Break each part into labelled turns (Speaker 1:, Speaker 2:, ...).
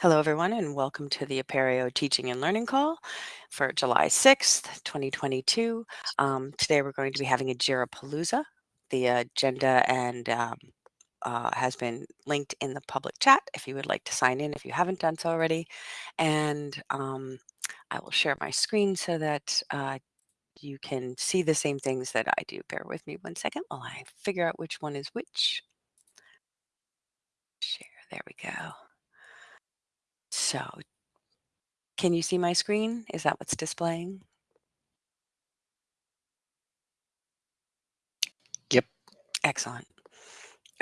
Speaker 1: Hello, everyone, and welcome to the Apereo Teaching and Learning Call for July 6th, 2022. Um, today we're going to be having a JIRA Palooza. The agenda and um, uh, has been linked in the public chat if you would like to sign in if you haven't done so already. And um, I will share my screen so that uh, you can see the same things that I do. Bear with me one second while I figure out which one is which. Share, there we go. So can you see my screen? Is that what's displaying?
Speaker 2: Yep.
Speaker 1: Excellent.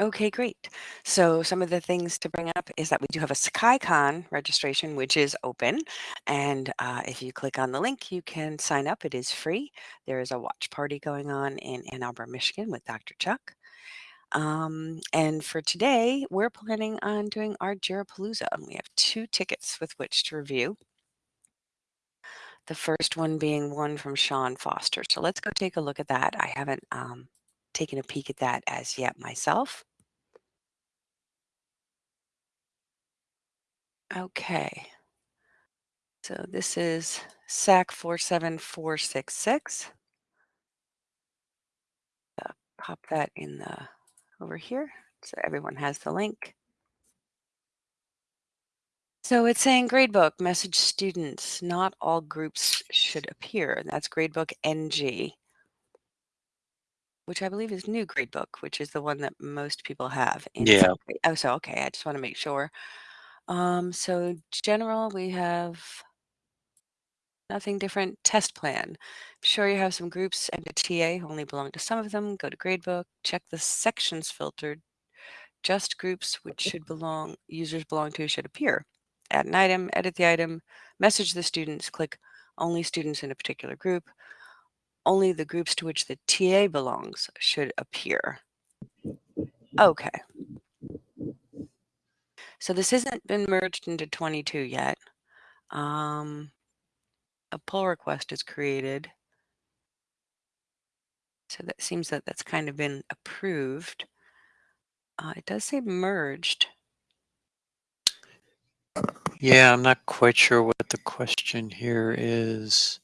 Speaker 1: Okay, great. So some of the things to bring up is that we do have a SakaiCon registration, which is open. And uh, if you click on the link, you can sign up. It is free. There is a watch party going on in Ann Arbor, Michigan with Dr. Chuck. Um, and for today, we're planning on doing our Jirapalooza. And we have two tickets with which to review. The first one being one from Sean Foster. So let's go take a look at that. I haven't um, taken a peek at that as yet myself. Okay. So this is SAC 47466. Uh, pop that in the over here so everyone has the link. So it's saying gradebook, message students, not all groups should appear. And that's gradebook NG, which I believe is new gradebook, which is the one that most people have.
Speaker 2: Yeah.
Speaker 1: Oh, so okay. I just want to make sure. Um, so general, we have nothing different. Test plan. sure you have some groups and a TA only belong to some of them. Go to gradebook, check the sections filtered. Just groups which should belong, users belong to should appear add an item, edit the item, message the students, click only students in a particular group. Only the groups to which the TA belongs should appear. Okay. So this hasn't been merged into 22 yet. Um, a pull request is created. So that seems that that's kind of been approved. Uh, it does say merged.
Speaker 2: Yeah, I'm not quite sure what the question here is.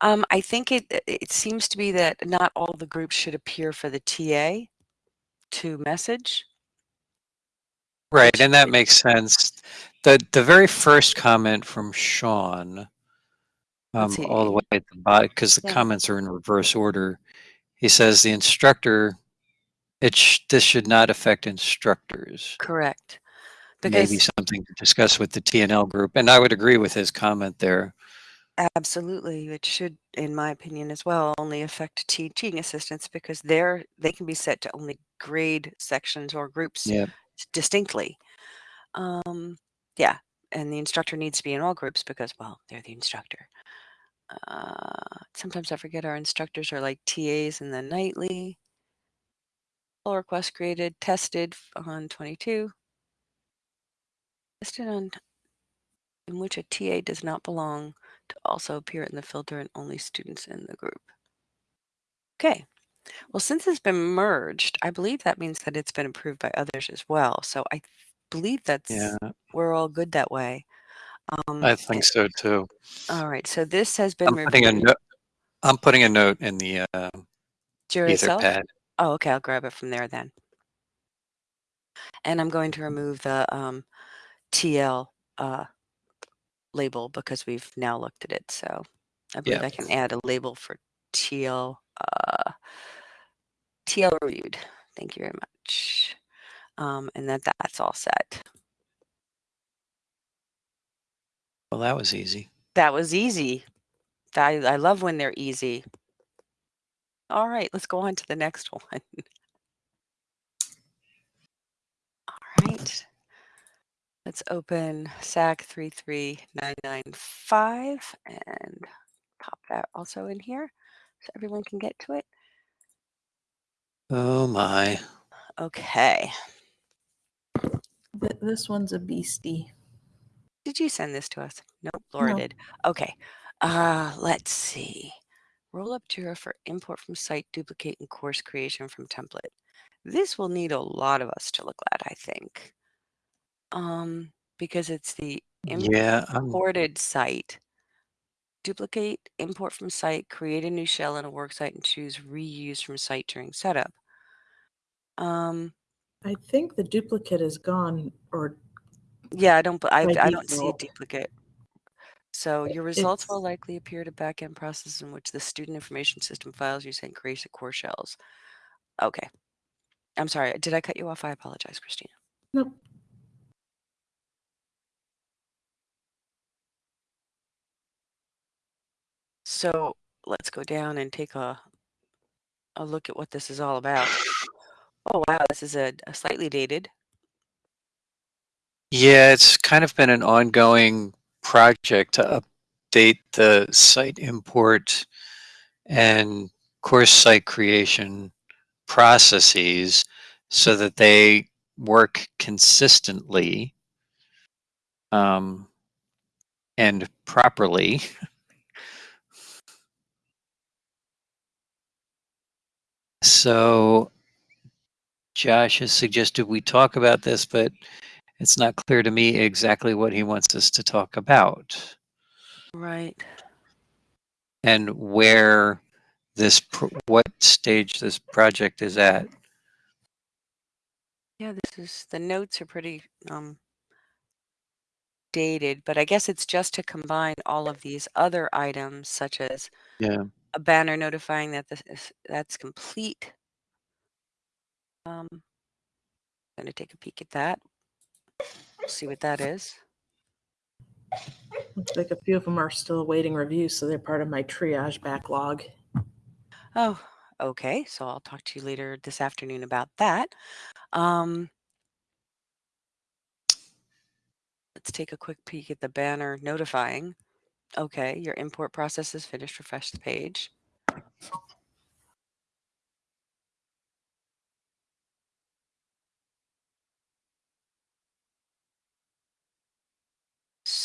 Speaker 1: Um, I think it it seems to be that not all the groups should appear for the TA to message.
Speaker 2: Right, and that makes sense. The the very first comment from Sean, um, all the way at the bottom, because the yeah. comments are in reverse order. He says the instructor, it sh this should not affect instructors.
Speaker 1: Correct
Speaker 2: because maybe something to discuss with the TNL group. And I would agree with his comment there.
Speaker 1: Absolutely. It should, in my opinion as well, only affect teaching assistants because they're they can be set to only grade sections or groups
Speaker 2: yep.
Speaker 1: distinctly. Um, yeah, and the instructor needs to be in all groups because, well, they're the instructor. Uh, sometimes I forget our instructors are like TAs in the nightly. Pull request created, tested on 22 Tested on in which a TA does not belong to also appear in the filter and only students in the group. Okay, well, since it's been merged, I believe that means that it's been approved by others as well. So I believe that's
Speaker 2: yeah.
Speaker 1: we're all good that way.
Speaker 2: Um, I think so too.
Speaker 1: All right, so this has been
Speaker 2: I'm putting a note. I'm putting a note in the uh, Etherpad.
Speaker 1: Oh, okay. I'll grab it from there then. And I'm going to remove the um, TL uh, label because we've now looked at it. So I believe I can add a label for TL uh, TL reviewed. Thank you very much. Um, and that that's all set.
Speaker 2: Well, that was easy.
Speaker 1: That was easy. I, I love when they're easy. All right, let's go on to the next one. All right. Let's open SAC 33995 and pop that also in here so everyone can get to it.
Speaker 2: Oh my.
Speaker 1: Okay.
Speaker 3: This one's a beastie.
Speaker 1: Did you send this to us? Nope, Laura no. did. Okay. Uh, let's see. Roll up Jira for import from site, duplicate, and course creation from template. This will need a lot of us to look at, I think. Um, because it's the
Speaker 2: Yeah,
Speaker 1: imported site. Duplicate, import from site, create a new shell in a work site, and choose reuse from site during setup. Um,
Speaker 3: I think the duplicate is gone or
Speaker 1: yeah, I don't, I,
Speaker 3: By
Speaker 1: I don't see a
Speaker 3: default.
Speaker 1: duplicate. So your results
Speaker 3: it's,
Speaker 1: will likely appear to backend process in which the student information system files you sent creates core shells. Okay. I'm sorry. Did I cut you off? I apologize, Christina.
Speaker 3: nope.
Speaker 1: So let's go down and take a a look at what this is all about. Oh wow, this is a, a slightly dated.
Speaker 2: Yeah, it's kind of been an ongoing project to update the site import and course site creation processes so that they work consistently um, and properly. So Josh has suggested we talk about this, but it's not clear to me exactly what he wants us to talk about.
Speaker 1: Right.
Speaker 2: And where this, what stage this project is at.
Speaker 1: Yeah, this is, the notes are pretty um, dated, but I guess it's just to combine all of these other items such as
Speaker 2: yeah.
Speaker 1: a banner notifying that this is, that's complete. Um, I'm going to take a peek at that. See what that is.
Speaker 3: Looks like a few of them are still awaiting review, so they're part of my triage backlog.
Speaker 1: Oh, okay. So I'll talk to you later this afternoon about that. Um, let's take a quick peek at the banner notifying. Okay, your import process is finished. Refresh the page.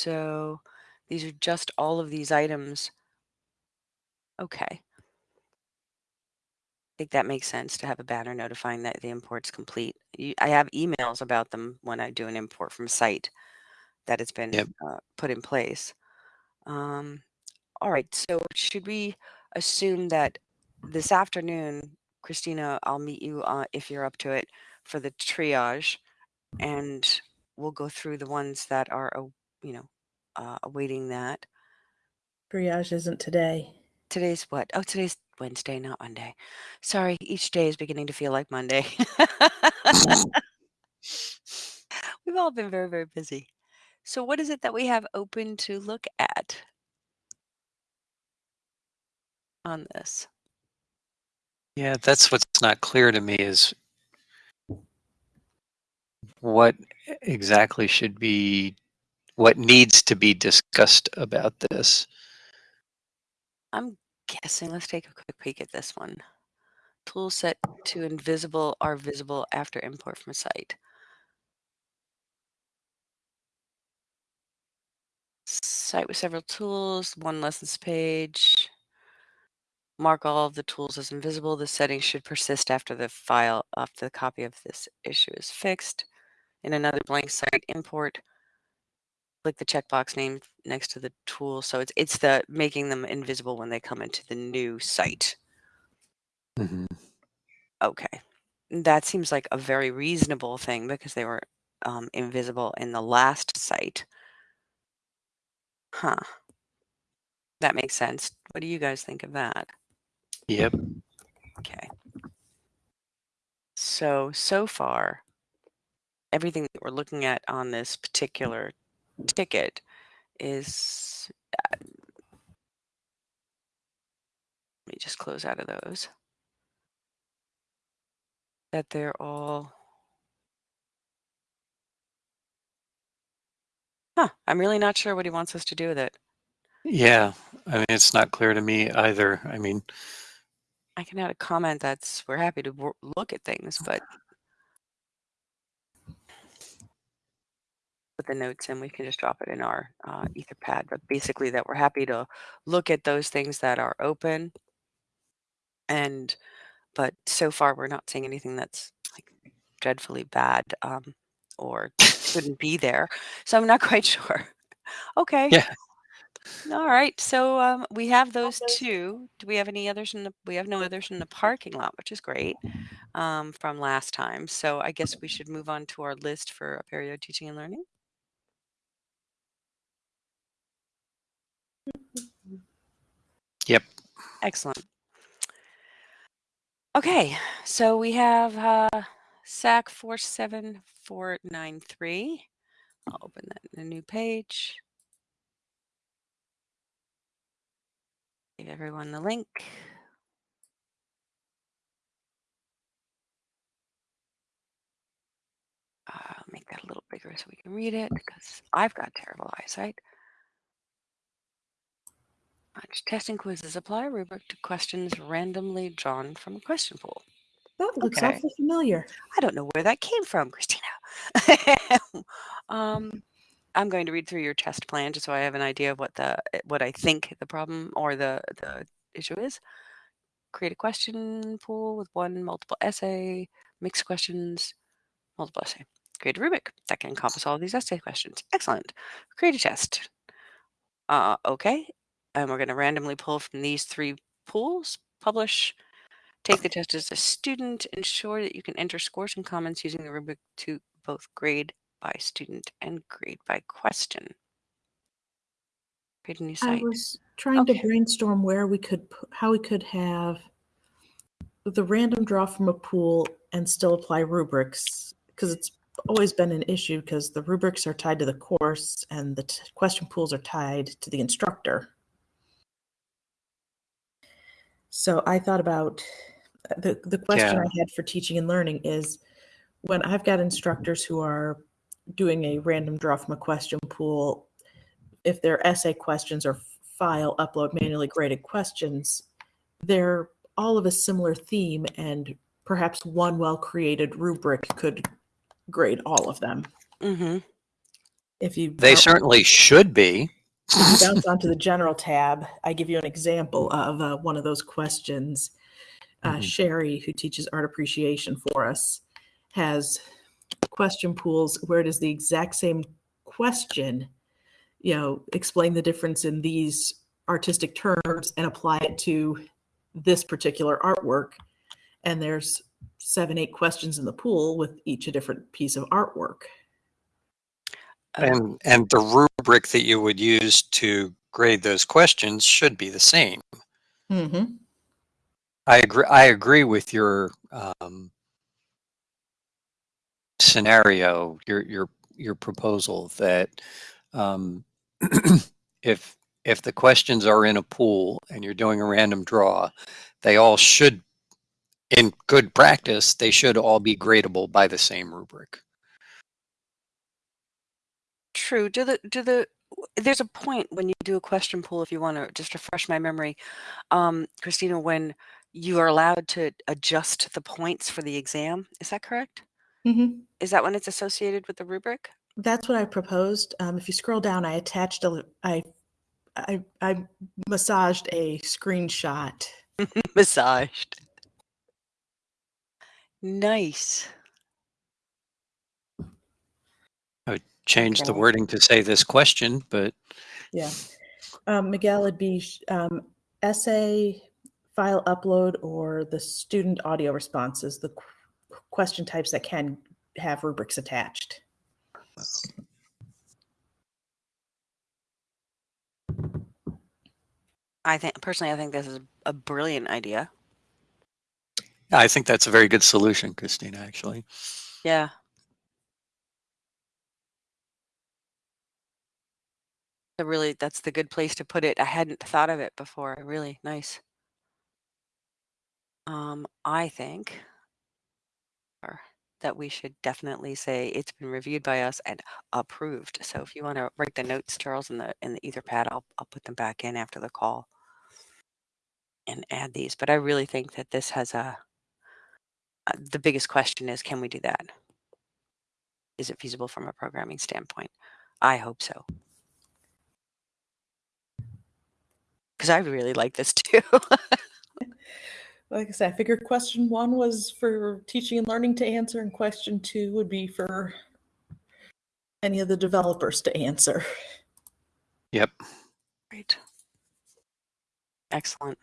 Speaker 1: So these are just all of these items. Okay. I think that makes sense to have a banner notifying that the import's complete. I have emails about them when I do an import from site that it's been
Speaker 2: yep.
Speaker 1: uh, put in place. Um, all right, so should we assume that this afternoon, Christina, I'll meet you uh, if you're up to it for the triage, and we'll go through the ones that are, you know, uh, awaiting that.
Speaker 3: Triage isn't today.
Speaker 1: Today's what? Oh, today's Wednesday, not Monday. Sorry, each day is beginning to feel like Monday. We've all been very, very busy. So what is it that we have open to look at on this?
Speaker 2: Yeah, that's what's not clear to me is what exactly should be, what needs to be discussed about this.
Speaker 1: I'm guessing, let's take a quick peek at this one. Tools set to invisible are visible after import from a site. Site with several tools, one lessons page. Mark all of the tools as invisible. The settings should persist after the file, after the copy of this issue is fixed. In another blank site import, click the checkbox name next to the tool. So it's it's the making them invisible when they come into the new site.
Speaker 2: Mm -hmm.
Speaker 1: Okay. That seems like a very reasonable thing because they were um, invisible in the last site. Huh. That makes sense. What do you guys think of that?
Speaker 2: Yep.
Speaker 1: Okay. So, so far, everything that we're looking at on this particular ticket is, uh, let me just close out of those, that they're all, huh, I'm really not sure what he wants us to do with it.
Speaker 2: Yeah, I mean, it's not clear to me either. I mean,
Speaker 1: I can add a comment that's we're happy to look at things, but put the notes in, we can just drop it in our uh, Etherpad. But basically, that we're happy to look at those things that are open. And but so far, we're not seeing anything that's like dreadfully bad um, or shouldn't be there. So I'm not quite sure. Okay.
Speaker 2: Yeah.
Speaker 1: All right. So um, we have those two. Do we have any others in the? We have no others in the parking lot, which is great um, from last time. So I guess we should move on to our list for Apereo teaching and learning.
Speaker 2: Yep.
Speaker 1: Excellent. Okay, so we have uh, SAC 47493. I'll open that in a new page. Give everyone the link. Uh, make that a little bigger so we can read it because I've got terrible eyesight. Testing quizzes apply a rubric to questions randomly drawn from a question pool.
Speaker 3: That looks
Speaker 1: Okay.
Speaker 3: awfully familiar.
Speaker 1: I don't know where that came from, Christina. um, I'm going to read through your test plan just so I have an idea of what the what I think the problem or the the issue is. Create a question pool with one multiple essay, mixed questions, multiple essay. Create a rubric that can encompass all of these essay questions. Excellent. Create a test. Uh, okay. And we're going to randomly pull from these three pools, publish, take the test as a student, ensure that you can enter scores and comments using the rubric to both grade by student and grade by question. Create a new
Speaker 3: I was trying
Speaker 1: Okay.
Speaker 3: to brainstorm where we could, how we could have the random draw from a pool and still apply rubrics because it's always been an issue because the rubrics are tied to the course and the t- question pools are tied to the instructor. So I thought about uh, the the question
Speaker 2: Yeah.
Speaker 3: I had for teaching and learning is when I've got instructors who are doing a random draw from a question pool, if they're essay questions or file upload manually graded questions, they're all of a similar theme and perhaps one well created rubric could grade all of them.
Speaker 1: Mm-hmm.
Speaker 3: If you
Speaker 2: They certainly should be.
Speaker 3: If you bounce onto the general tab, I give you an example of uh, one of those questions. Uh,
Speaker 2: Mhm.
Speaker 3: Sherry, who teaches art appreciation for us, has question pools where it is the exact same question. You know, explain the difference in these artistic terms and apply it to this particular artwork. And there's seven, eight questions in the pool with each a different piece of artwork.
Speaker 1: Uh,
Speaker 2: And and the rubric that you would use to grade those questions should be the same.
Speaker 3: Mm-hmm.
Speaker 2: I agree. I agree with your um, scenario, your your your proposal that um, if if the questions are in a pool and you're doing a random draw, they all should, in good practice, they should all be gradable by the same rubric.
Speaker 1: True. Do the do the there's a point when you do a question pool if you want to just refresh my memory um christina when you are allowed to adjust the points for the exam is that correct
Speaker 3: Mm-hmm.
Speaker 1: is that when it's associated with the rubric
Speaker 3: That's what I proposed. Um, if you scroll down, I attached a, I, I, I massaged a screenshot.
Speaker 1: massaged nice
Speaker 2: Change the wording to say this question, but
Speaker 3: Yeah. Um, Miguel, it'd be um, essay, file upload, or the student audio responses, the qu- question types that can have rubrics attached.
Speaker 1: i think personally i think this is a brilliant idea
Speaker 2: I think that's a very good solution, Christina. Actually,
Speaker 1: yeah Really that's the good place to put it i hadn't thought of it before really nice um i think that we should definitely say it's been reviewed by us and approved. So if you want to write the notes, Charles, in the in the Etherpad, I'll I'll put them back in after the call and add these. But I really think that this has a uh, the biggest question is can we do that? Is it feasible from a programming standpoint? I hope so. I really like this too.
Speaker 3: Like I said, I figured question one was for teaching and learning to answer, and question two would be for any of the developers to answer.
Speaker 2: Yep.
Speaker 1: Great. Excellent.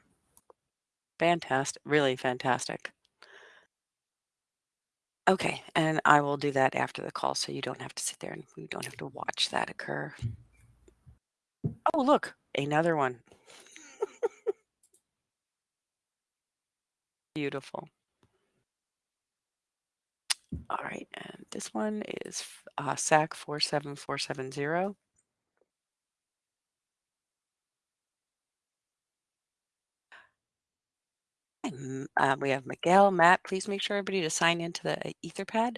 Speaker 1: Fantastic. Really fantastic. Okay, and I will do that after the call so you don't have to sit there and you don't have to watch that occur. Oh, look, another one. Beautiful. All right, and this one is uh, SAC 47470. Uh, we have Miguel, Matt, please make sure everybody to sign into the Etherpad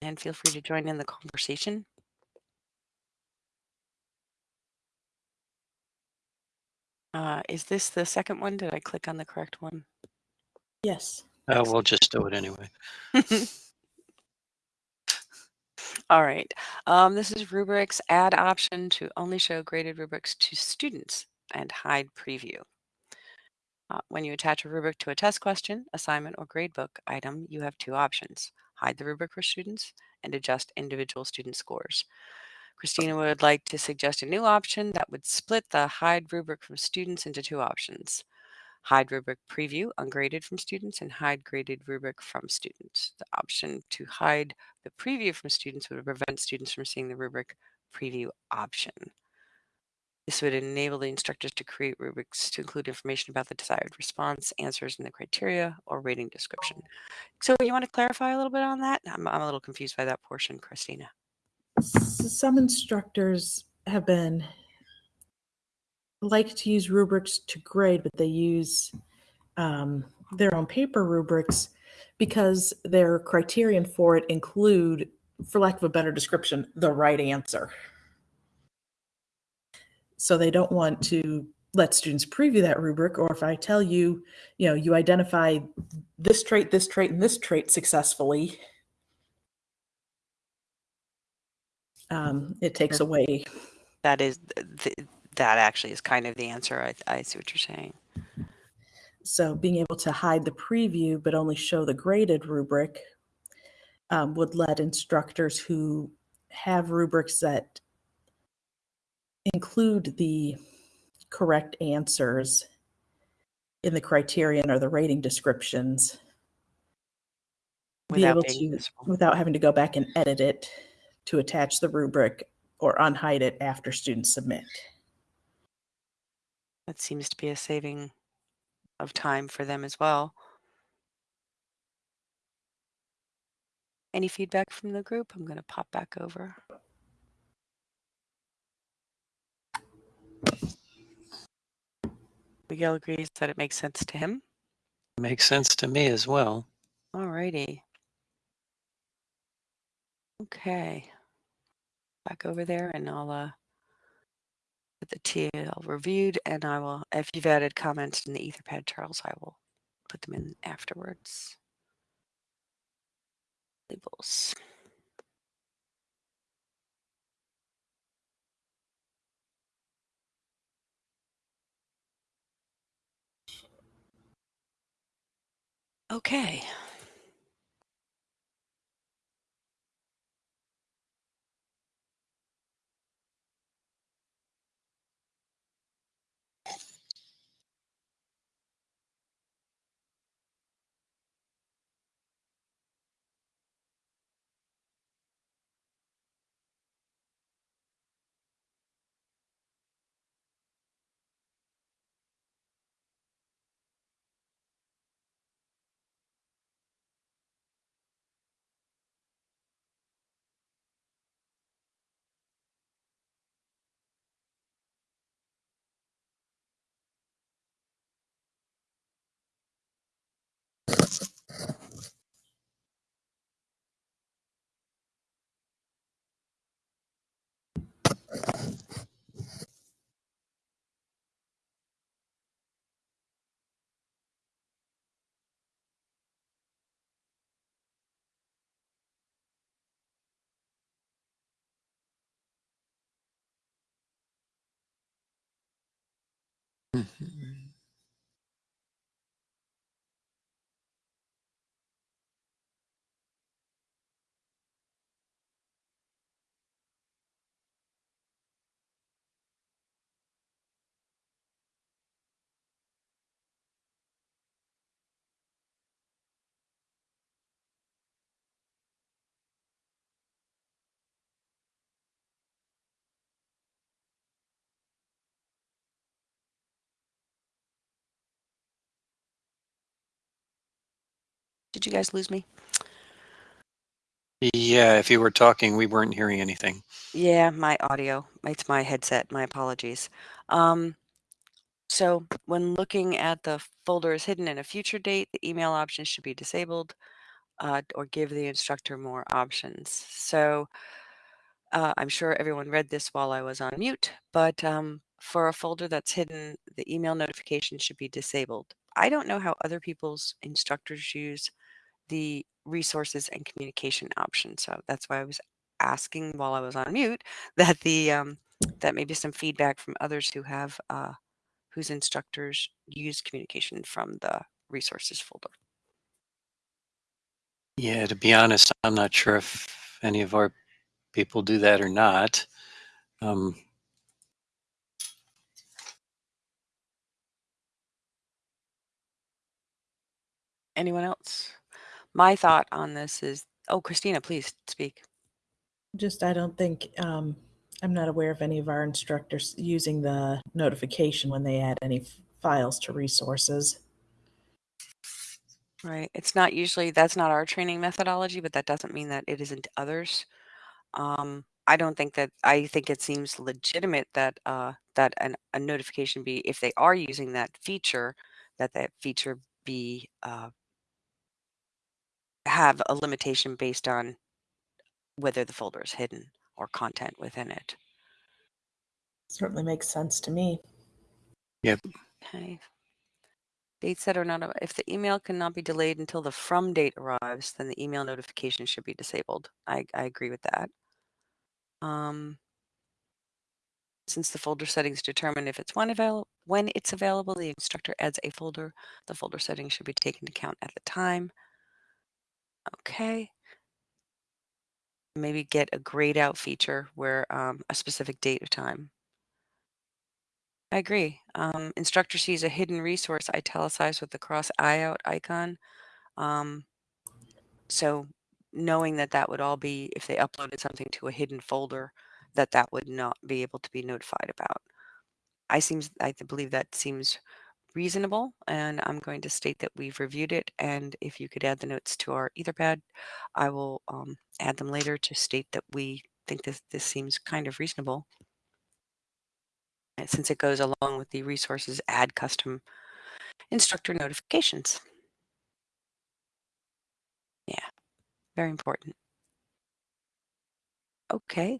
Speaker 1: and feel free to join in the conversation. Uh, is this the second one? Did I click on the correct one?
Speaker 3: Yes.
Speaker 2: Uh, we'll just do it anyway.
Speaker 1: All right. Um, this is rubrics add option to only show graded rubrics to students and hide preview. Uh, when you attach a rubric to a test question, assignment, or gradebook item, you have two options. Hide the rubric for students and adjust individual student scores. Christina would like to suggest a new option that would split the hide rubric from students into two options. Hide rubric preview ungraded from students and hide graded rubric from students. The option to hide the preview from students would prevent students from seeing the rubric preview option. This would enable the instructors to create rubrics to include information about the desired response, answers, and the criteria or rating description. So you want to clarify a little bit on that? I'm, I'm a little confused by that portion, Christina.
Speaker 3: Some instructors have been like to use rubrics to grade, but they use um, their own paper rubrics because their criterion for it include, for lack of a better description, the right answer. So they don't want to let students preview that rubric, or if I tell you, you know, you identify this trait, this trait, and this trait successfully, um, it takes away.
Speaker 1: That is, th that actually is kind of the answer. I, I see what you're saying.
Speaker 3: So being able to hide the preview but only show the graded rubric um, would let instructors who have rubrics that include the correct answers in the criterion or the rating descriptions be able to without having to go back and edit it to attach the rubric or unhide it after students submit.
Speaker 1: That seems to be a saving of time for them as well. Any feedback from the group? I'm going to pop back over. Miguel agrees that it makes sense to him.
Speaker 2: Makes sense to me as well.
Speaker 1: All righty. Okay. Back over there and I'll uh, put the TL reviewed and I will, if you've added comments in the Etherpad, Charles, I will put them in afterwards. Labels. Okay.
Speaker 2: Mhm.
Speaker 1: Did you guys lose me?
Speaker 2: Yeah, if you were talking, we weren't hearing anything.
Speaker 1: Yeah, my audio. It's my headset. My apologies. Um, so when looking at the folder is hidden in a future date, the email options should be disabled uh, or give the instructor more options. So uh, I'm sure everyone read this while I was on mute, but um, for a folder that's hidden, the email notification should be disabled. I don't know how other people's instructors use the resources and communication option. So that's why I was asking while I was on mute that the um, that maybe some feedback from others who have uh, whose instructors use communication from the resources folder.
Speaker 2: Yeah, to be honest, I'm not sure if any of our people do that or not. Um,
Speaker 1: Anyone else? My thought on this is, oh, Christina, please speak.
Speaker 3: Just, I don't think, um, I'm not aware of any of our instructors using the notification when they add any files to resources.
Speaker 1: Right. It's not usually, that's not our training methodology, but that doesn't mean that it isn't others. Um, I don't think that, I think it seems legitimate that, uh, that an, a notification be, if they are using that feature, that that feature be, uh, have a limitation based on whether the folder is hidden or content within it.
Speaker 3: Certainly makes sense to me.
Speaker 2: Yep.
Speaker 1: Okay. Dates that are not, if the email cannot be delayed until the from date arrives, then the email notification should be disabled. I, I agree with that. Um, since the folder settings determine if it's when, avail when it's available, the instructor adds a folder. The folder settings should be taken into account at the time. Okay. Maybe get a grayed out feature where um, a specific date of time. I agree. Um, instructor sees a hidden resource italicized with the cross eye out icon. Um, so knowing that that would all be, if they uploaded something to a hidden folder, that that would not be able to be notified about. I seems, I believe that seems reasonable and I'm going to state that we've reviewed it and if you could add the notes to our etherpad I will um, add them later to state that we think that this seems kind of reasonable since it goes along with the resources add custom instructor notifications. Yeah, very important. Okay.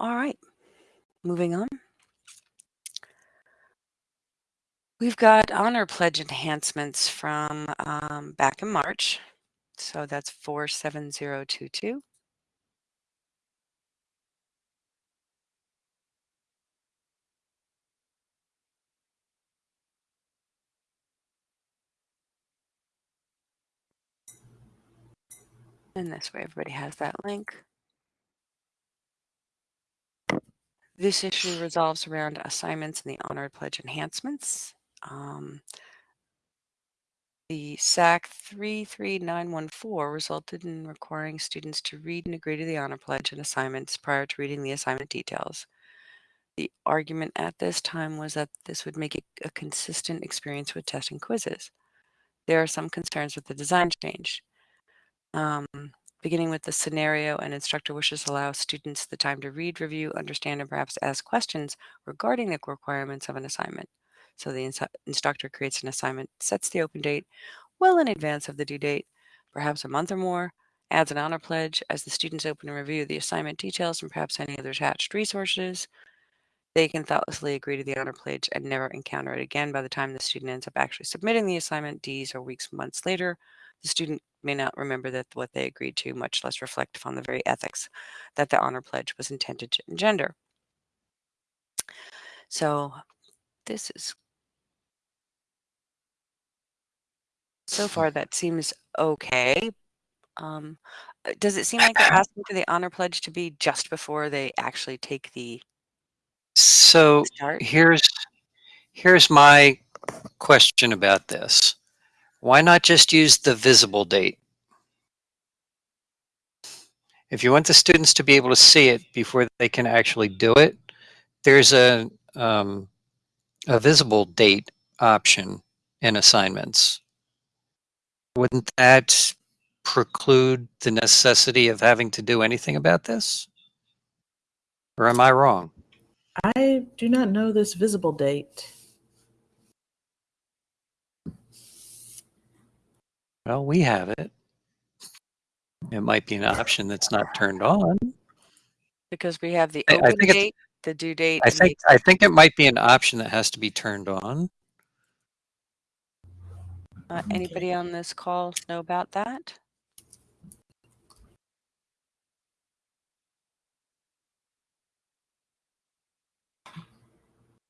Speaker 1: All right, moving on. We've got honor pledge enhancements from um, back in March. So that's 47022. And this way everybody has that link. This issue resolves around assignments and the honored pledge enhancements. Um, the SAC 33914 resulted in requiring students to read and agree to the honor pledge and assignments prior to reading the assignment details. The argument at this time was that this would make it a consistent experience with testing quizzes. There are some concerns with the design change. Um, beginning with the scenario an instructor wishes to allow students the time to read, review, understand, and perhaps ask questions regarding the requirements of an assignment. So the ins instructor creates an assignment, sets the open date well in advance of the due date, perhaps a month or more, adds an honor pledge as the students open and review the assignment details and perhaps any other attached resources. They can thoughtlessly agree to the honor pledge and never encounter it again by the time the student ends up actually submitting the assignment days or weeks, months later. The student may not remember that what they agreed to, much less reflect upon the very ethics that the honor pledge was intended to engender. So this is so far that seems okay. Um, uh, does it seem like they're asking for the honor pledge to be just before they actually take the
Speaker 2: so
Speaker 1: start?
Speaker 2: here's here's my question about this why not just use the visible date? If you want the students to be able to see it before they can actually do it, there's a, um, a visible date option in assignments, wouldn't that preclude the necessity of having to do anything about this? Or am I wrong?
Speaker 3: I do not know this visible date.
Speaker 2: Well, we have it. It might be an option that's not turned on.
Speaker 1: Because we have the
Speaker 2: I- I
Speaker 1: open
Speaker 2: think it's-
Speaker 1: date, the due date.
Speaker 2: I
Speaker 1: and
Speaker 2: think I think it might be an option that has to be turned on.
Speaker 1: Uh, anybody on this call know about that?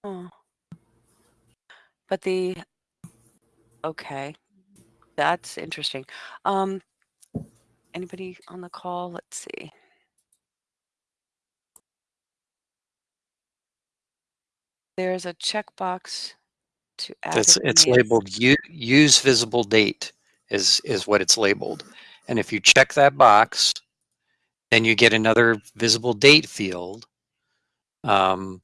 Speaker 1: Oh. But the, okay, that's interesting. Um, anybody on the call? Let's see. There's a checkbox to add.
Speaker 2: It's it's labeled use visible date is is what it's labeled. And if you check that box, then you get another visible date field um,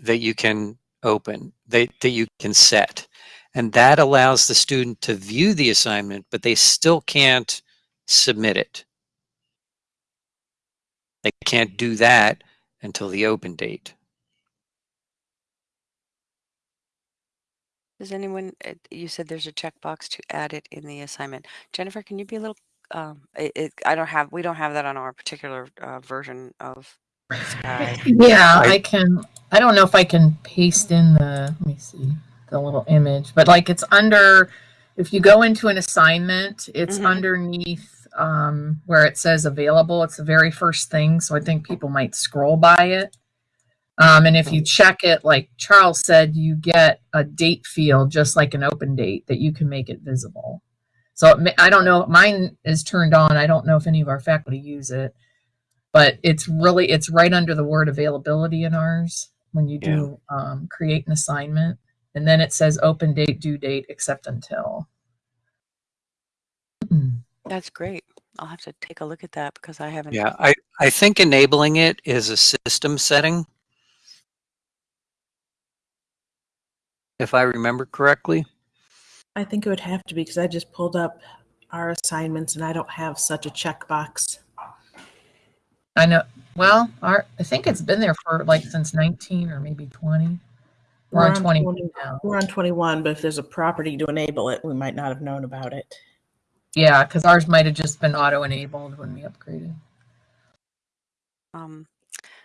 Speaker 2: that you can open, that, that you can set. And that allows the student to view the assignment, but they still can't submit it. They can't do that until the open date.
Speaker 1: Does anyone, uh, you said there's a checkbox to add it in the assignment. Jennifer, can you be a little, um, it, it, I don't have, we don't have that on our particular uh, version of Sakai.
Speaker 4: Yeah,
Speaker 2: I-
Speaker 4: I can. I don't know if I can paste in the. Let me see the little image, but like it's under. If you go into an assignment, it's
Speaker 1: Mhm.
Speaker 4: underneath um, where it says available. It's the very first thing, so I think people might scroll by it. Um, and if you check it, like Charles said, you get a date field just like an open date that you can make it visible. So it may, I don't know. Mine is turned on. I don't know if any of our faculty use it but it's really it's right under the word availability in ours when you do um, create an assignment and then it says open date due date except until.
Speaker 1: That's great. I'll have to take a look at that because I haven't.
Speaker 2: Yeah, I, I think enabling it is a system setting. If I remember correctly.
Speaker 3: I think it would have to be because I just pulled up our assignments and I don't have such a checkbox.
Speaker 4: i know well our i think it's been there for like since 19 or maybe 20 we're, on 20 now
Speaker 3: We're on 21, but if there's a property to enable it, we might not have known about it.
Speaker 4: yeah because ours might have just been auto enabled when we upgraded
Speaker 1: Um,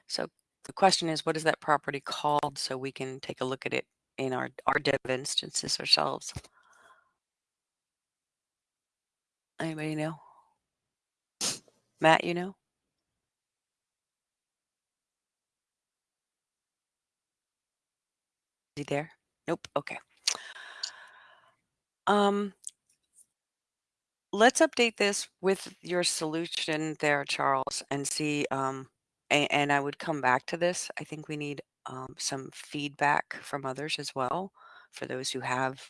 Speaker 1: so the question is, what is that property called so we can take a look at it in our, our dev instances ourselves? Anybody know? Matt, you know? He there? Nope. Okay. Um, let's update this with your solution there, Charles, and see. Um, and, and I would come back to this. I think we need um, some feedback from others as well for those who have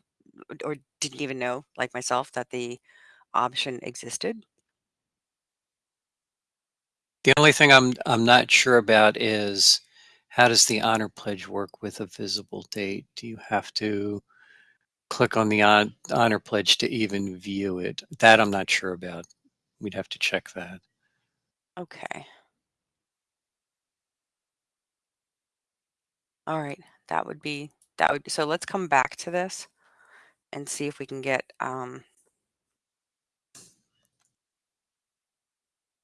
Speaker 1: or didn't even know, like myself, that the option existed.
Speaker 2: The only thing I'm I'm not sure about is how does the honor pledge work with a visible date? Do you have to click on the on, honor pledge to even view it? That I'm not sure about. We'd have to check that.
Speaker 1: Okay. All right, that would be that would so let's come back to this and see if we can get um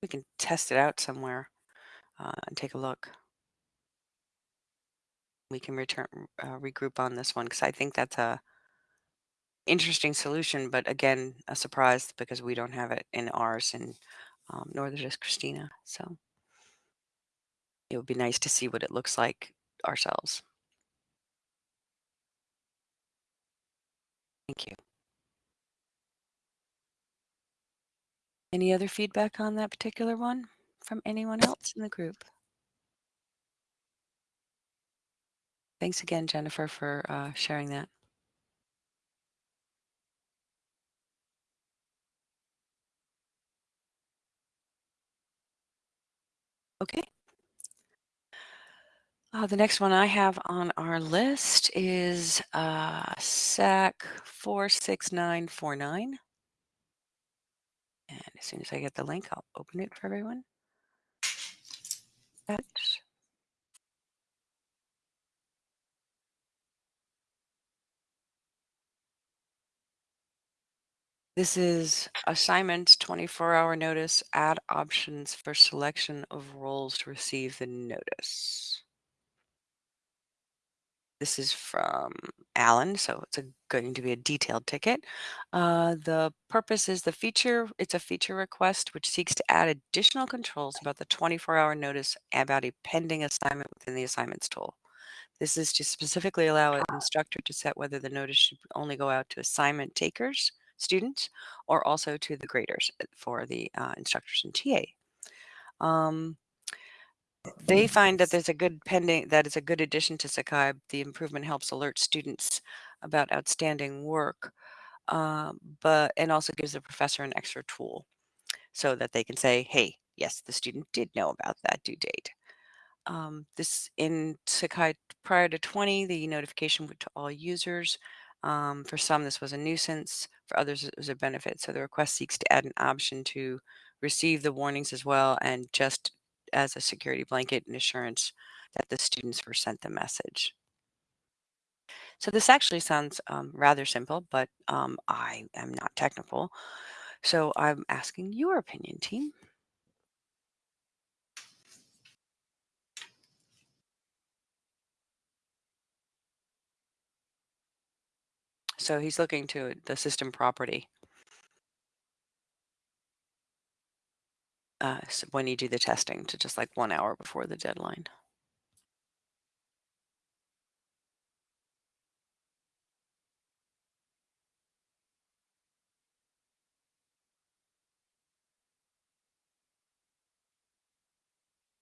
Speaker 1: we can test it out somewhere uh, and take a look. We can return uh, regroup on this one because I think that's a interesting solution, but again, a surprise because we don't have it in ours and um, nor does Christina. So it would be nice to see what it looks like ourselves. Thank you. Any other feedback on that particular one from anyone else in the group? Thanks again, Jennifer, for uh, sharing that. Okay. Uh, the next one I have on our list is uh, SAK 46949. And as soon as I get the link, I'll open it for everyone. That's This is assignment 24 hour notice, add options for selection of roles to receive the notice. This is from Alan, so it's a, going to be a detailed ticket. Uh, the purpose is the feature, it's a feature request which seeks to add additional controls about the 24 hour notice about a pending assignment within the assignments tool. This is to specifically allow an instructor to set whether the notice should only go out to assignment takers students or also to the graders uh, for the uh, instructors and TA. Um, they find that there's a good pending that is a good addition to Sakai. The improvement helps alert students about outstanding work, uh, but and also gives the professor an extra tool so that they can say, "Hey, yes, the student did know about that due date." Um, this in Sakai prior to 20, the notification went to all users. Um, for some, this was a nuisance. For others, was a benefit. So the request seeks to add an option to receive the warnings as well and just as a security blanket and assurance that the students were sent the message. So this actually sounds um, rather simple, but um, I am not technical. So I'm asking your opinion, team. So he's looking to the system property. Uh, so when you do the testing to just like one hour before the deadline.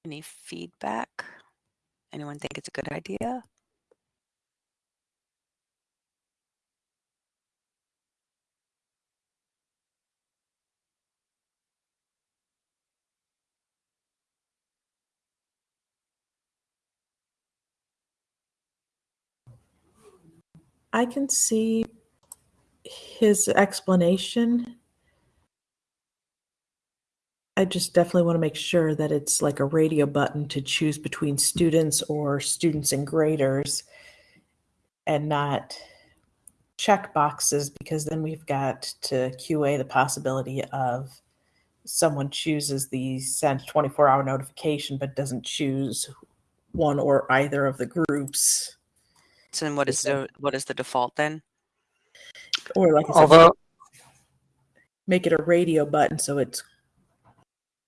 Speaker 1: Any feedback? Anyone think it's a good idea?
Speaker 3: I can see his explanation. I just definitely want to make sure that it's like a radio button to choose between students or students and graders and not check boxes because then we've got to QA the possibility of someone chooses the sent 24 hour notification but doesn't choose one or either of the groups.
Speaker 1: So then what is the what is the default then?
Speaker 3: Or like
Speaker 2: Although,
Speaker 3: make it a radio button so it's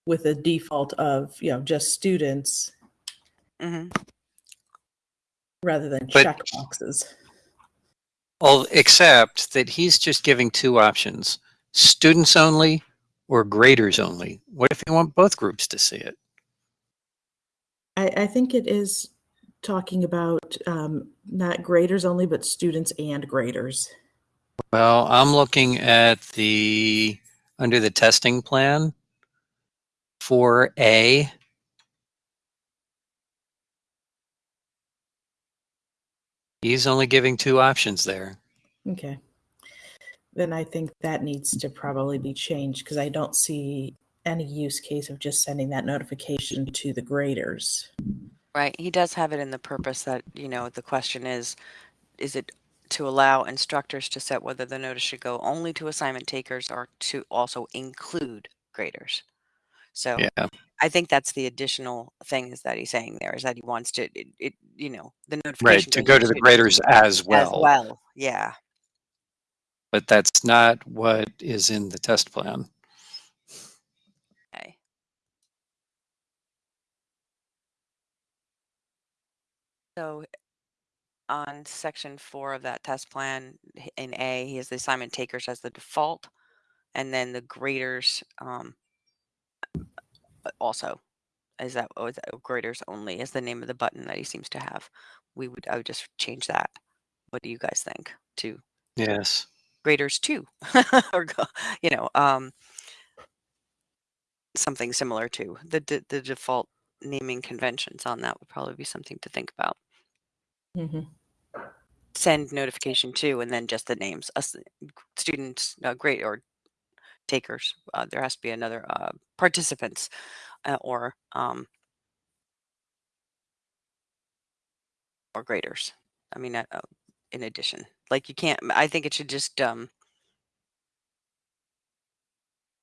Speaker 3: with a default of you know just students
Speaker 1: hmm
Speaker 3: rather than
Speaker 2: But-
Speaker 3: check boxes.
Speaker 2: well, except that he's just giving two options, students only or graders only. What if you want both groups to see it?
Speaker 3: I, I think it is talking about um, not graders only, but students and graders.
Speaker 2: Well, I'm looking at the, under the testing plan, 4A. He's only giving two options there.
Speaker 3: Okay. Then I think that needs to probably be changed because I don't see any use case of just sending that notification to the graders.
Speaker 1: Right. He does have it in the purpose that, you know, the question is, is it to allow instructors to set whether the notice should go only to assignment takers or to also include graders? So
Speaker 2: Yeah,
Speaker 1: I think that's the additional thing is that he's saying there is that he wants to, it, it you know, the
Speaker 2: right,
Speaker 1: notification
Speaker 2: to
Speaker 1: goes
Speaker 2: go to the
Speaker 1: to-
Speaker 2: graders as
Speaker 1: as
Speaker 2: well.
Speaker 1: well. Yeah.
Speaker 2: But that's not what is in the test plan.
Speaker 1: Okay. So on section four of that test plan h- in A, he has the assignment takers as the default, and then the graders um, uh, also. Is that, oh, is that graders only is the name of the button that he seems to have. We would, I would just change that. What do you guys think? To
Speaker 2: Yes.
Speaker 1: graders too, or go, you know, um, something similar to the the, the default naming conventions on that would probably be something to think about.
Speaker 3: Mhm.
Speaker 1: Send notification to, and then just the names, us students, uh, great or takers. Uh, there has to be another uh, participants uh, or um, or graders. I mean, uh, uh, in addition, like you can't. I think it should just um,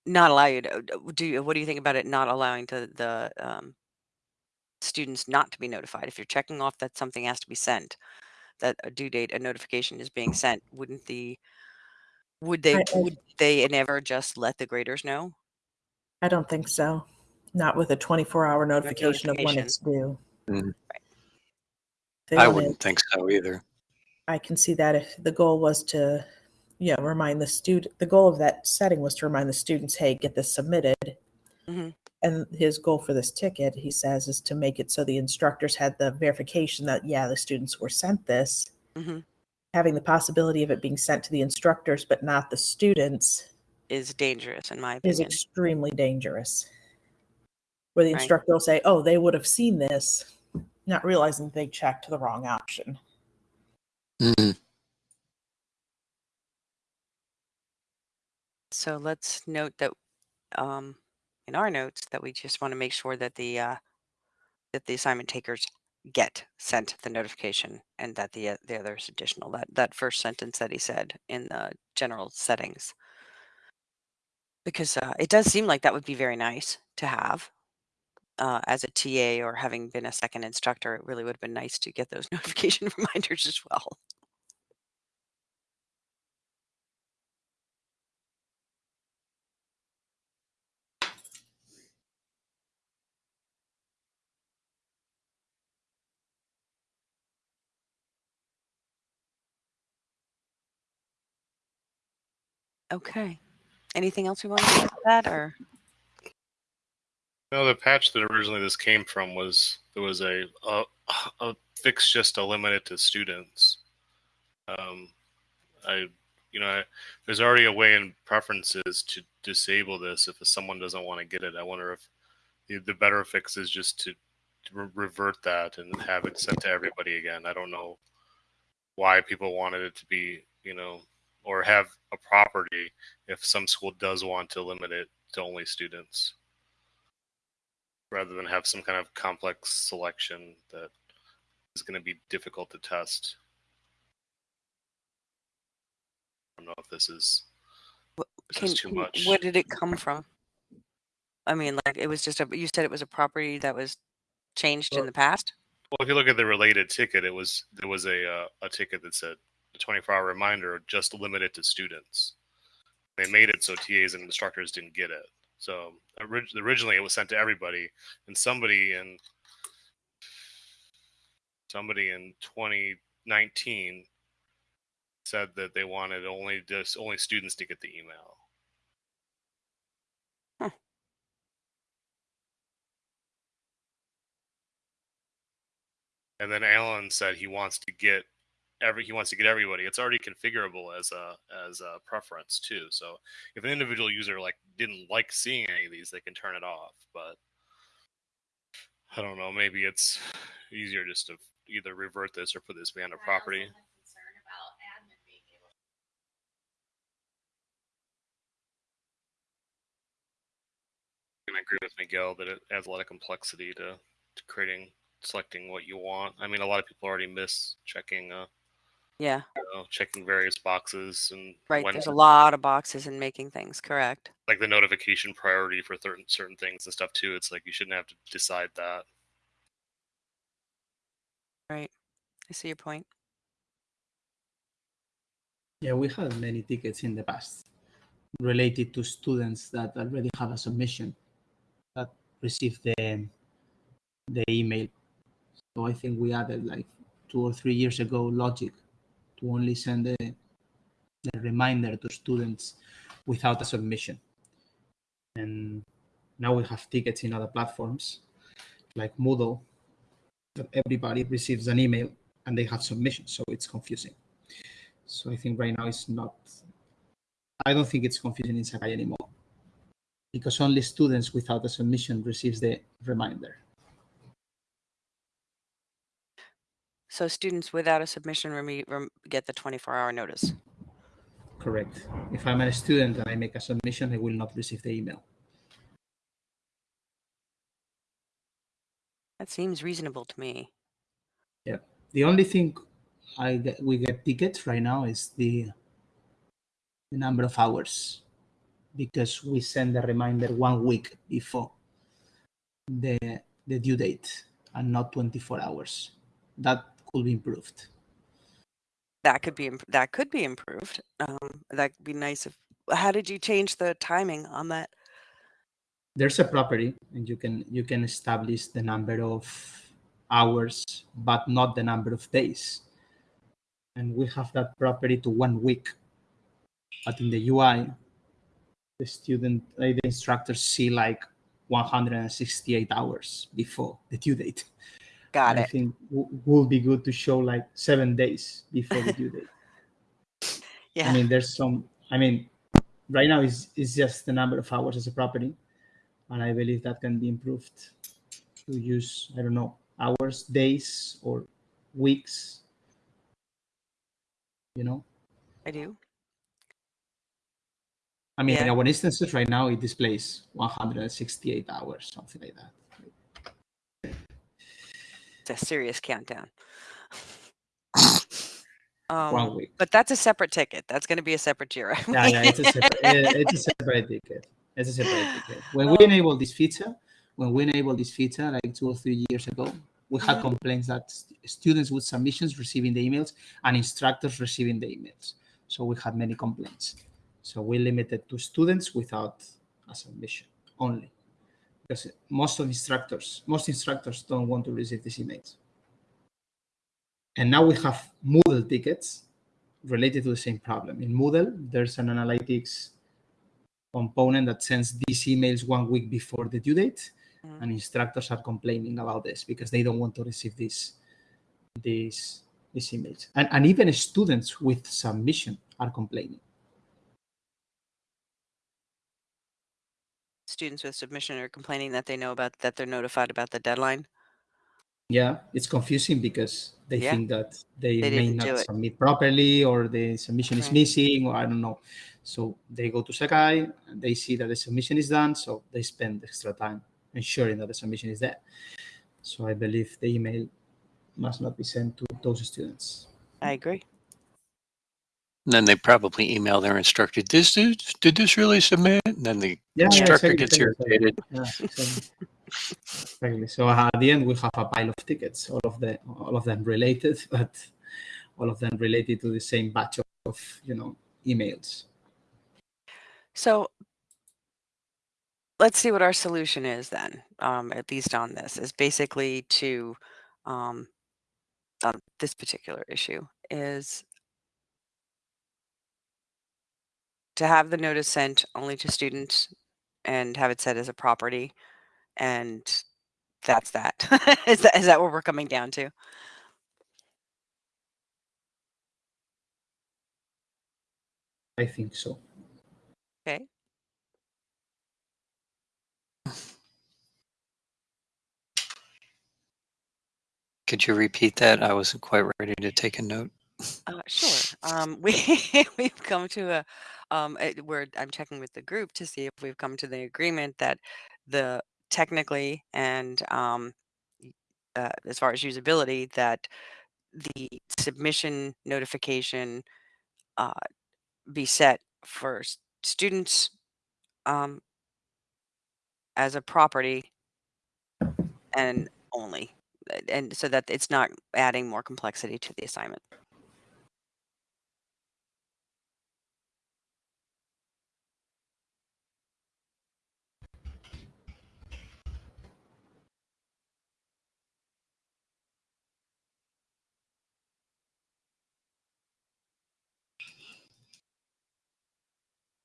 Speaker 1: not allow you to do. You, what do you think about it? Not allowing to the um, students not to be notified. If you're checking off that something has to be sent, that a due date, a notification is being sent, wouldn't the would they
Speaker 3: I, I,
Speaker 1: would they never just let the graders know?
Speaker 3: I don't think so. Not with a 24 hour notification, of when it's due.
Speaker 2: Mm.
Speaker 3: They
Speaker 2: I
Speaker 3: wanna-
Speaker 2: wouldn't think so either.
Speaker 3: I can see that if the goal was to, yeah, remind the student, the goal of that setting was to remind the students, hey, get this submitted.
Speaker 1: Mhm.
Speaker 3: And his goal for this ticket, he says, is to make it so the instructors had the verification that, yeah, the students were sent this.
Speaker 1: hmm
Speaker 3: Having the possibility of it being sent to the instructors but not the students
Speaker 1: Is dangerous in my opinion.
Speaker 3: is extremely dangerous. Where the
Speaker 1: Right.
Speaker 3: instructor will say, oh, they would have seen this, not realizing they checked the wrong option.
Speaker 2: Mhm.
Speaker 1: So let's note that um, in our notes that we just want to make sure that the uh, that the assignment takers get sent the notification and that the uh, the other is additional. That that first sentence that he said in the general settings, because uh, it does seem like that would be very nice to have. Uh, as a TA or having been a second instructor, it really would have been nice to get those notification reminders as well. Okay. Anything else we want to add that, or
Speaker 5: No, the patch that originally this came from was there was a a, a fix just to limit it to students. Um, I, you know, I, there's already a way in preferences to disable this if someone doesn't want to get it. I wonder if the, the better fix is just to, to re- revert that and have it sent to everybody again. I don't know why people wanted it to be, you know, or have a property if some school does want to limit it to only students rather than have some kind of complex selection that is going to be difficult to test. I don't know if this is this
Speaker 1: can,
Speaker 5: is too much.
Speaker 1: where did it come from? I mean, like it was just a. You said it was a property that was changed in the past.
Speaker 5: Well, if you look at the related ticket, it was there was a uh, a ticket that said the 24 hour reminder just limited to students. They made it so TAs and instructors didn't get it. So orig- originally it was sent to everybody, and somebody in somebody in 2019 said that they wanted only just only students to get the email.
Speaker 1: Huh.
Speaker 5: And then Alan said he wants to get every he wants to get everybody. It's already configurable as a as a preference too. So if an individual user like didn't like seeing any of these, they can turn it off. But I don't know. Maybe it's easier just to either revert this or put this behind a property. And I agree with Miguel that it adds a lot of complexity to, to creating selecting what you want. I mean, a lot of people already miss checking uh,
Speaker 1: Yeah,
Speaker 5: you know, checking various boxes and
Speaker 1: right.
Speaker 5: when
Speaker 1: There's a lot of boxes and making things correct.
Speaker 5: like the notification priority for certain certain things and stuff too. It's like you shouldn't have to decide that.
Speaker 1: Right. I see your point.
Speaker 6: Yeah, we had many tickets in the past related to students that already have a submission that received the the email. So I think we added like two or three years ago logic to only send the, the reminder to students without a submission. And now we have tickets in other platforms like Moodle that everybody receives an email and they have submissions, so it's confusing. So I think right now it's not. I don't think it's confusing in Sakai anymore, because only students without a submission receives the reminder.
Speaker 1: So students without a submission get the 24 hour notice.
Speaker 6: Correct. If I'm a student and I make a submission, I will not receive the email.
Speaker 1: That seems reasonable to me. Yeah.
Speaker 6: The only thing I get, we get tickets right now is the, the number of hours because we send the reminder one week before the the due date and not 24 hours. That could be improved.
Speaker 1: That could be that could be improved. Um, that would be nice if. How did you change the timing on that?
Speaker 6: There's a property and you can you can establish the number of hours but not the number of days. And we have that property to one week. But in the UI, the student, uh, the instructors see like 168 hours before the due date.
Speaker 1: Got
Speaker 6: I
Speaker 1: it.
Speaker 6: think w- would be good to show like seven days before the due date.
Speaker 1: Yeah.
Speaker 6: I mean, there's some. I mean, right now is is just the number of hours as a property, and I believe that can be improved to use I don't know hours, days, or weeks. You know,
Speaker 1: I do.
Speaker 6: I mean, in
Speaker 1: Yeah.
Speaker 6: our instances right now, it displays 168 hours, something like that.
Speaker 1: It's a serious countdown.
Speaker 6: One
Speaker 1: Um,
Speaker 6: week.
Speaker 1: but that's a separate ticket. That's going to be a separate Jira.
Speaker 6: Yeah, yeah, it's a separate, it's a separate ticket. It's a separate ticket. When we enable this feature, when we enable this feature like two or three years ago, we had complaints that students with submissions receiving the emails and instructors receiving the emails. So we had many complaints. So we limited to students without a submission only, because most of instructors, most instructors don't want to receive these emails. And now we have Moodle tickets related to the same problem. In Moodle, there's an analytics component that sends these emails one week before the due date,
Speaker 1: Mhm.
Speaker 6: and instructors are complaining about this because they don't want to receive these these these emails. And, and even students with submission are complaining.
Speaker 1: Students with submission are complaining that they know about that they're notified about the deadline.
Speaker 6: Yeah, it's confusing because they
Speaker 1: Yeah.
Speaker 6: think that they,
Speaker 1: They
Speaker 6: may not
Speaker 1: it.
Speaker 6: submit properly or the submission is missing or I don't know. So they go to Sakai and they see that the submission is done, so they spend extra time ensuring that the submission is there. So I believe the email must not be sent to those students.
Speaker 1: I agree.
Speaker 2: And then they probably email their instructor, "This did, did this really submit?" And then the
Speaker 6: Yeah, yeah,
Speaker 2: instructor
Speaker 6: exactly,
Speaker 2: gets irritated.
Speaker 6: Exactly. exactly. So uh, at the end, we have a pile of tickets, all of the all of them related, but all of them related to the same batch of, of you know emails.
Speaker 1: So let's see what our solution is then, um, at least on this, is basically to, um, on this particular issue, is to have the notice sent only to students and have it set as a property. And that's that. is that is that what we're coming down to?
Speaker 6: I think so.
Speaker 1: Okay.
Speaker 2: Could you repeat that? I wasn't quite ready to take a note.
Speaker 1: Uh, sure. Um, we we've come to a um, eh, where I'm checking with the group to see if we've come to the agreement that the technically and um, uh, as far as usability that the submission notification uh, be set for students um, as a property and only, uh, and so that it's not adding more complexity to the assignment.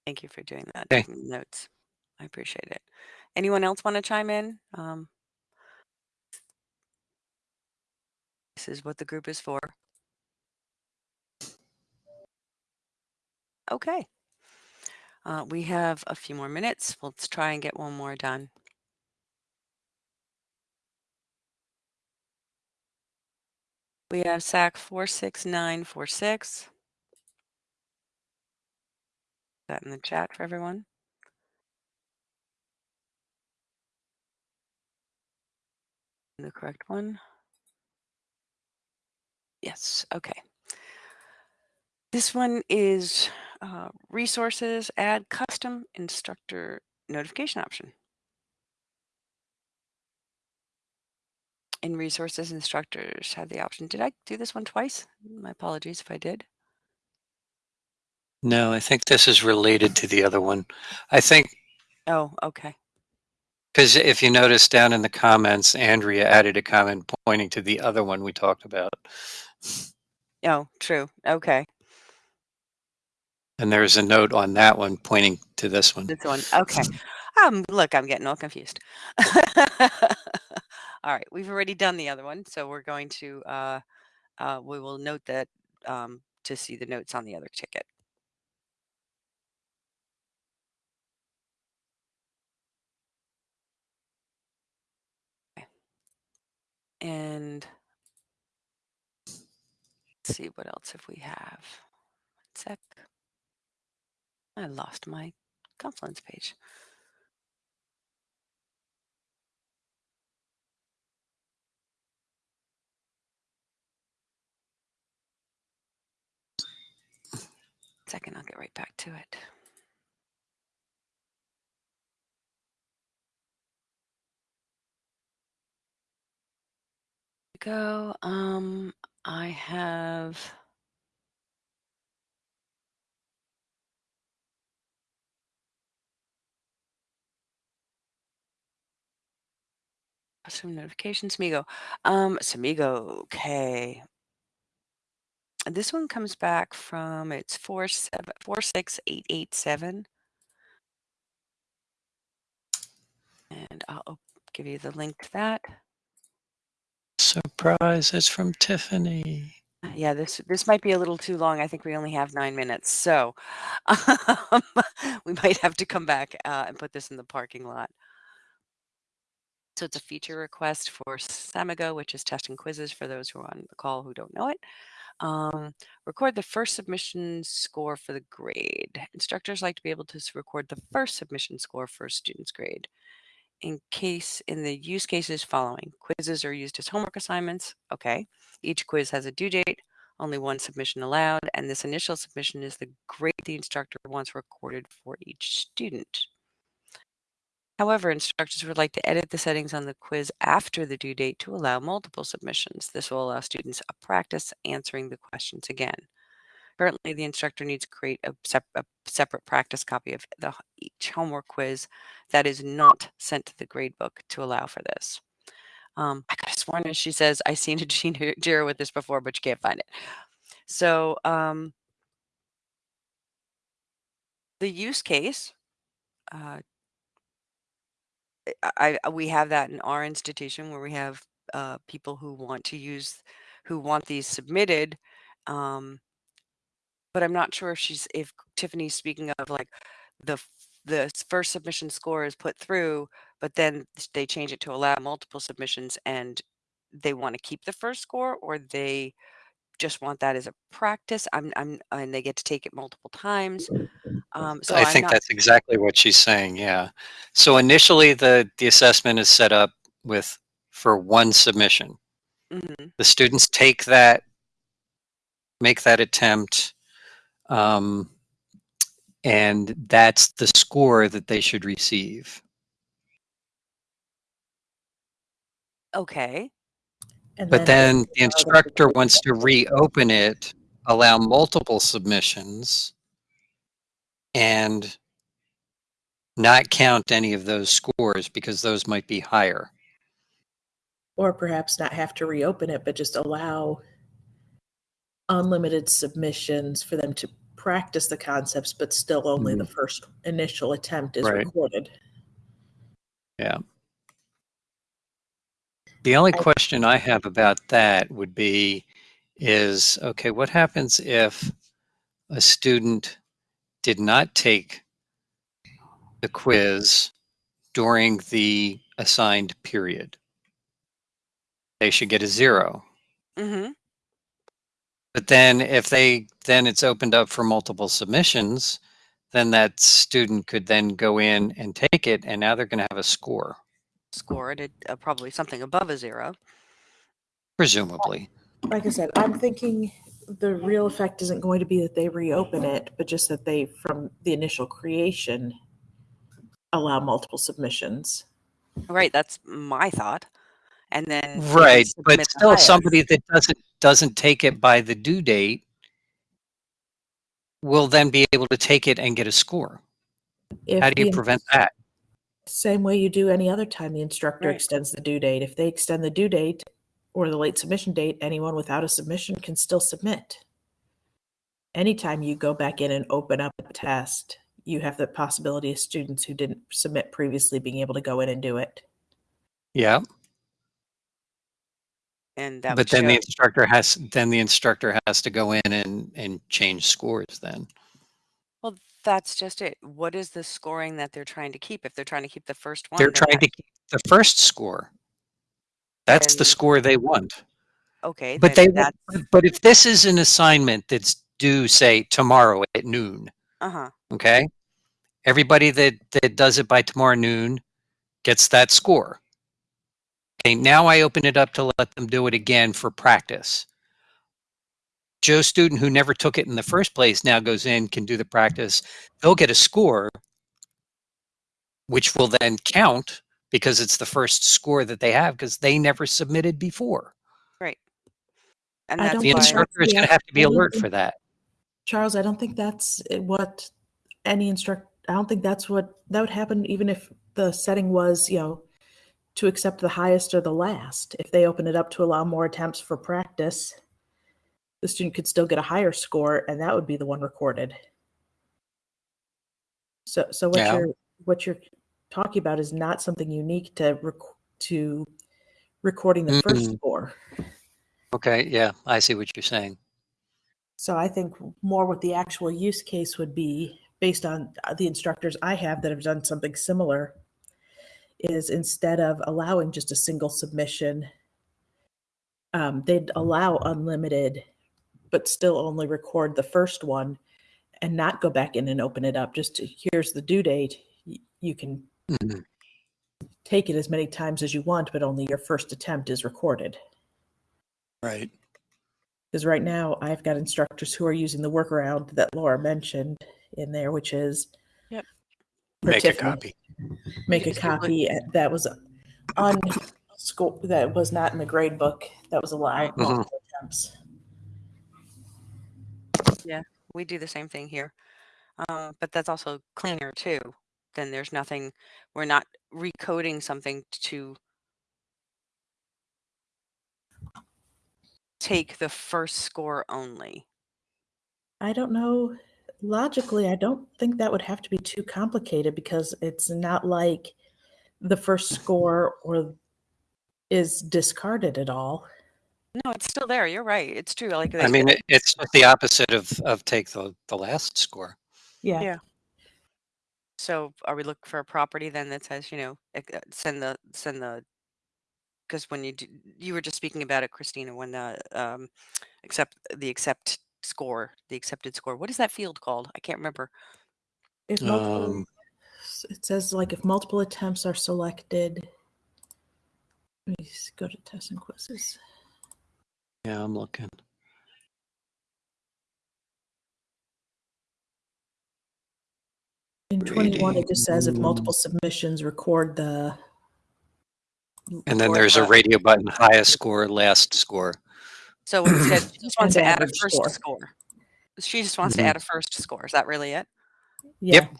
Speaker 1: Thank you for doing that.
Speaker 2: Okay.
Speaker 1: taking Notes. I appreciate it. Anyone else want to chime in? Um, this is what the group is for. Okay. Uh, we have a few more minutes. Let's try and get one more done. We have SAK 46946. That in the chat for everyone. The correct one. Yes, okay. This one is uh, resources, add custom instructor notification option. In resources, instructors have the option. Did I do this one twice? My apologies if I did.
Speaker 2: No, I think this is related to the other one. I think.
Speaker 1: Oh, okay.
Speaker 2: Because if you notice down in the comments, Andrea added a comment pointing to the other one we talked about.
Speaker 1: Oh, true. Okay.
Speaker 2: And there's a note on that one pointing to this one.
Speaker 1: This one. Okay. Um, look, I'm getting all confused. all right. We've already done the other one. So we're going to, uh, uh, we will note that um, to see the notes on the other ticket. And let's see what else if we have. One sec. I lost my Confluence page. Second, I'll get right back to it. Go. Um, I have. Some notifications, Smigo. Um, Samigo, okay. This one comes back from it's four seven four six eight eight seven. And I'll give you the link to that.
Speaker 2: Surprise, it's from Tiffany.
Speaker 1: Yeah, this this might be a little too long. I think we only have nine minutes, so um, we might have to come back uh, and put this in the parking lot. So it's a feature request for Samigo, which is testing quizzes for those who are on the call who don't know it. Um, record the first submission score for the grade. Instructors like to be able to record the first submission score for a student's grade in case in the use cases following. Quizzes are used as homework assignments. Okay. Each quiz has a due date, only one submission allowed, and this initial submission is the grade the instructor wants recorded for each student. However, instructors would like to edit the settings on the quiz after the due date to allow multiple submissions. This will allow students a practice answering the questions again. Currently, the instructor needs to create a, sep a separate practice copy of the, each homework quiz that is not sent to the gradebook to allow for this. Um, I could have sworn as she says, I've seen a Jira with this before, but you can't find it. So um, the use case, uh, I, I, we have that in our institution where we have uh, people who want to use, who want these submitted um, but I'm not sure if she's if Tiffany's speaking of like the the first submission score is put through, but then they change it to allow multiple submissions and they want to keep the first score or they just want that as a practice. I'm I'm and they get to take it multiple times.
Speaker 2: Um, so I I'm think not, that's exactly what she's saying. Yeah. So initially, the the assessment is set up with for one submission. Mm -hmm. The students take that, make that attempt, um, and that's the score that they should receive.
Speaker 1: Okay.
Speaker 2: And but then, then the instructor wants to reopen it, allow multiple submissions, and not count any of those scores because those might be higher.
Speaker 3: Or perhaps not have to reopen it, but just allow unlimited submissions for them to practice the concepts, but still only mm-hmm. the first initial attempt is right. recorded.
Speaker 2: Yeah. The only question I have about that would be is okay, what happens if a student did not take the quiz during the assigned period? They should get a 0
Speaker 1: Mm-hmm.
Speaker 2: But then if they, then it's opened up for multiple submissions, then that student could then go in and take it and now they're going to have a score,
Speaker 1: Score it at uh, probably something above a zero.
Speaker 2: presumably.
Speaker 3: Like I said, I'm thinking the real effect isn't going to be that they reopen it, but just that they, from the initial creation, allow multiple submissions.
Speaker 1: Right, that's my thought. And then
Speaker 2: Right, but still somebody that doesn't, doesn't take it by the due date will then be able to take it and get a score.
Speaker 3: If
Speaker 2: How do you
Speaker 3: the-
Speaker 2: prevent that?
Speaker 3: Same way you do any other time the instructor
Speaker 1: Right.
Speaker 3: extends the due date. If they extend the due date or the late submission date, anyone without a submission can still submit. Anytime you go back in and open up a test, you have the possibility of students who didn't submit previously being able to go in and do it.
Speaker 2: Yeah,
Speaker 1: And that
Speaker 2: but then the instructor has, then the instructor has to go in and, and change scores then.
Speaker 1: well, that's just it. What is the scoring that they're trying to keep? If they're trying to keep the first one,
Speaker 2: They're trying to keep the first score. That's the score they want.
Speaker 1: okay,
Speaker 2: But they,
Speaker 1: that's,
Speaker 2: but if this is an assignment that's due, say, tomorrow at noon,
Speaker 1: uh-huh,
Speaker 2: okay? Everybody that, that does it by tomorrow noon gets that score. Okay, now I open it up to let them do it again for practice. Joe student who never took it in the first place now goes in, can do the practice. They'll get a score, which will then count because it's the first score that they have because they never submitted before.
Speaker 1: right. And
Speaker 3: I
Speaker 1: that's
Speaker 2: The instructor is
Speaker 3: the
Speaker 2: going to have to be alert for that.
Speaker 3: Charles, I don't think that's what any instructor, I don't think that's what that would happen even if the setting was, you know, to accept the highest or the last. If they open it up to allow more attempts for practice, the student could still get a higher score, and that would be the one recorded. So, so what
Speaker 2: Yeah.
Speaker 3: you're what you're talking about is not something unique to rec- to recording the first
Speaker 2: Mm.
Speaker 3: score.
Speaker 2: Okay, yeah, I see what you're saying.
Speaker 3: So I think more what the actual use case would be, based on uh, the instructors I have that have done something similar, is instead of allowing just a single submission, um, they'd allow unlimited, but still only record the first one and not go back in and open it up. Just to, here's the due date. You can
Speaker 2: Mhm.
Speaker 3: take it as many times as you want, but only your first attempt is recorded.
Speaker 2: Right.
Speaker 3: Because right now I've got instructors who are using the workaround that Laura mentioned in there, which is
Speaker 1: Yep.
Speaker 3: for
Speaker 2: Make a copy.
Speaker 3: Make a copy that was on school that was not in the grade book that was allowed
Speaker 1: Right.
Speaker 2: Mhm.
Speaker 3: multiple attempts.
Speaker 1: we do the same thing here. Um, but that's also cleaner too. Then there's nothing, we're not recoding something to take the first score only.
Speaker 3: I don't know. Logically, I don't think that would have to be too complicated because it's not like the first score or is discarded at all.
Speaker 1: No, it's still there. You're right. It's true. Like
Speaker 2: I mean, it- it's the opposite of, of take the, the last score.
Speaker 3: Yeah.
Speaker 1: Yeah. So are we looking for a property then that says, you know, uh, send the, send the, because when you do, you were just speaking about it, Christina, when the, um, accept, the accept score, the accepted score, what is that field called? I can't remember.
Speaker 3: If multiple,
Speaker 2: Um,
Speaker 3: it says like if multiple attempts are selected. Let me s- go to tests and quizzes.
Speaker 2: Yeah, I'm looking.
Speaker 3: In 21, it just says if multiple submissions record the.
Speaker 2: And then there's a radio button, highest score, last score.
Speaker 1: So instead, she just wants to add a
Speaker 3: average
Speaker 1: first
Speaker 3: score.
Speaker 1: score. She just wants to
Speaker 2: Mhm.
Speaker 1: add a first score. Is that really it?
Speaker 3: Yeah.
Speaker 2: Yep.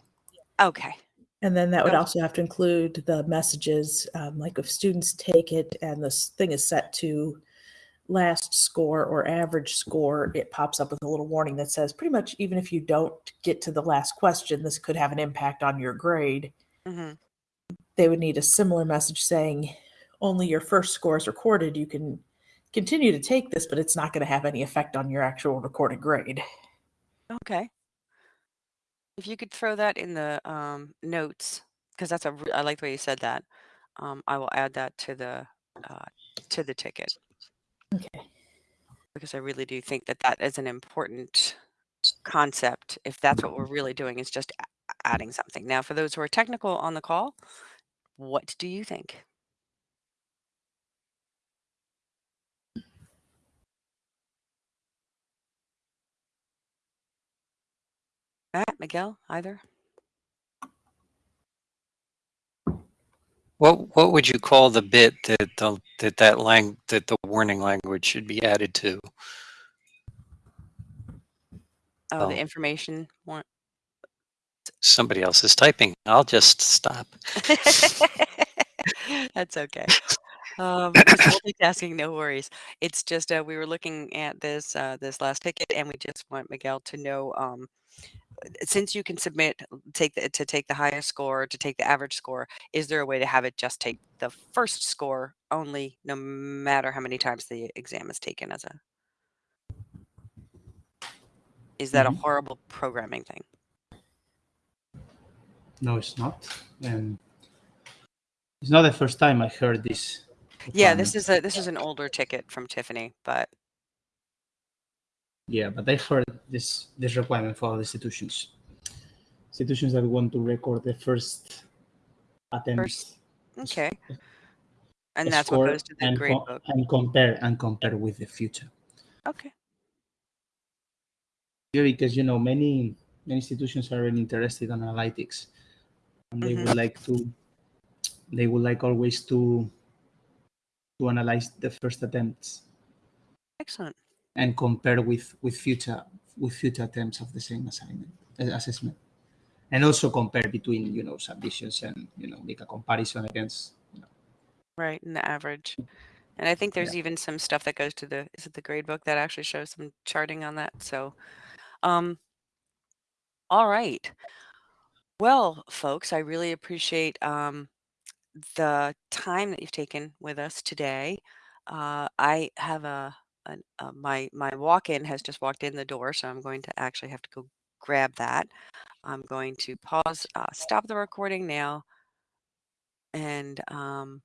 Speaker 1: Okay.
Speaker 3: And then that would
Speaker 1: Okay.
Speaker 3: also have to include the messages, um, like if students take it and this thing is set to last score or average score, it pops up with a little warning that says pretty much even if you don't get to the last question, this could have an impact on your grade.
Speaker 1: hmm
Speaker 3: They would need a similar message saying only your first score is recorded. You can continue to take this, but it's not going to have any effect on your actual recorded grade.
Speaker 1: Okay. If you could throw that in the um, notes, because that's a I like the way you said that. Um, I will add that to the, uh, to the ticket.
Speaker 3: Okay.
Speaker 1: because I really do think that that is an important concept if that's what we're really doing is just adding something. Now, for those who are technical on the call, what do you think? Miguel, either?
Speaker 2: What what would you call the bit that the, that that lang that the warning language should be added to?
Speaker 1: Oh,
Speaker 2: Oh.
Speaker 1: the information one.
Speaker 2: Somebody else is typing. I'll just stop.
Speaker 1: That's okay. Um, just multitasking, no worries. It's just uh, we were looking at this uh, this last ticket, and we just want Miguel to know um, since you can submit take the, to take the highest score to take the average score. Is there a way to have it just take the first score only, no matter how many times the exam is taken? As a is that
Speaker 6: Mhm.
Speaker 1: a horrible programming thing?
Speaker 6: No, it's not. Um, it's not the first time I heard this.
Speaker 1: Yeah, this is a this is an older ticket from Tiffany, but
Speaker 6: Yeah, but I heard this this requirement for all institutions. Institutions that want to record the first attempt.
Speaker 1: First- okay. And that's what goes to the
Speaker 6: and,
Speaker 1: grade book.
Speaker 6: and compare and compare with the future.
Speaker 1: Okay.
Speaker 6: Yeah, because you know many many institutions are really interested in analytics, and they
Speaker 1: Mhm.
Speaker 6: would like to they would like always to to analyze the first attempts
Speaker 1: Excellent.
Speaker 6: And compare with with future with future attempts of the same assignment uh, assessment, and also compare between you know submissions and you know make a comparison against. You know,
Speaker 1: Right, and the average. And I think there's even some stuff that goes to the is it the grade book that actually shows some charting on that. So um all right. Well, folks, I really appreciate um the time that you've taken with us today. Uh I have a, an uh, my my walk-in has just walked in the door, so I'm going to actually have to go grab that. I'm going to pause uh stop the recording now and um